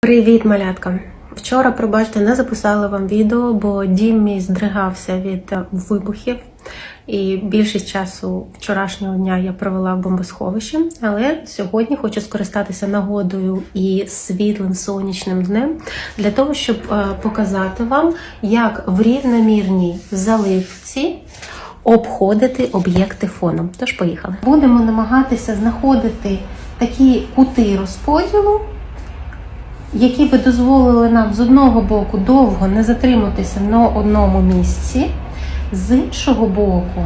Привіт, малятка! Вчора, пробачте, не записала вам відео, бо дім мій здригався від вибухів. І більшість часу вчорашнього дня я провела в бомбосховищі. Але сьогодні хочу скористатися нагодою і світлим сонячним днем для того, щоб е, показати вам, як в рівномірній заливці обходити об'єкти фоном. Тож поїхали. Будемо намагатися знаходити такі кути розподілу які би дозволили нам з одного боку довго не затриматися на одному місці, з іншого боку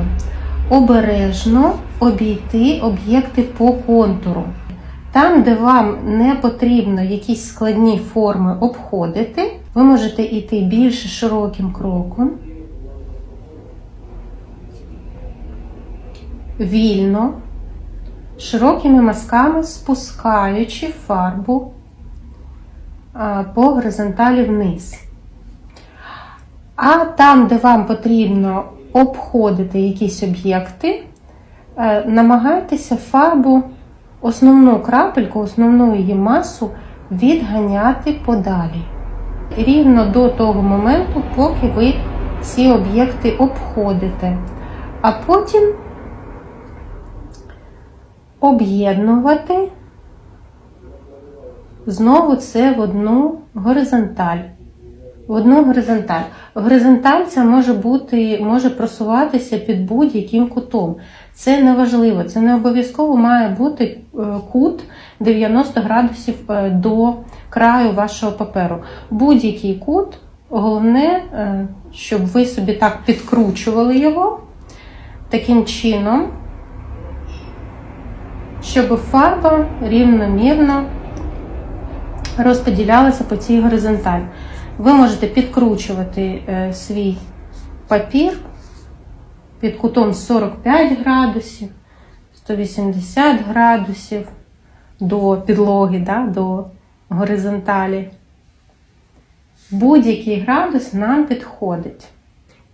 обережно обійти об'єкти по контуру. Там, де вам не потрібно якісь складні форми обходити, ви можете йти більш широким кроком, вільно, широкими мазками спускаючи фарбу по горизонталі вниз. А там, де вам потрібно обходити якісь об'єкти, е, намагайтеся фарбу, основну крапельку, основну її масу відганяти подалі. Рівно до того моменту, поки ви ці об'єкти обходите. А потім об'єднувати Знову це в одну горизонталь. В одну горизонталь. Горизонталь це може бути, може просуватися під будь-яким кутом. Це не важливо, це не обов'язково має бути е, кут 90 градусів е, до краю вашого паперу. Будь-який кут, головне, е, щоб ви собі так підкручували його таким чином, щоб фарба рівномірно розподілялися по цій горизонталі. Ви можете підкручувати е, свій папір під кутом 45 градусів, 180 градусів до підлоги, да, до горизонталі. Будь-який градус нам підходить.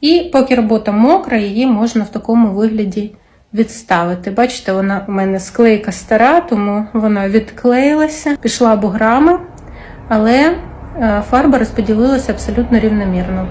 І поки робота мокра, її можна в такому вигляді відставити. Бачите, вона у мене склейка стара, тому вона відклеїлася, пішла буграми, але е, фарба розподілилася абсолютно рівномірно.